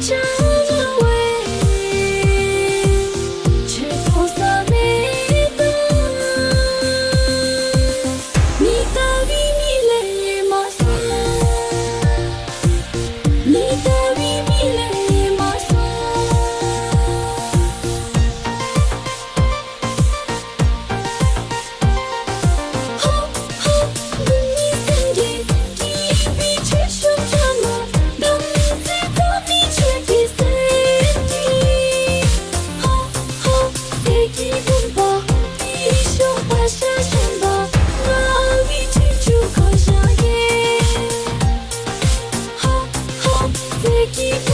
the. keep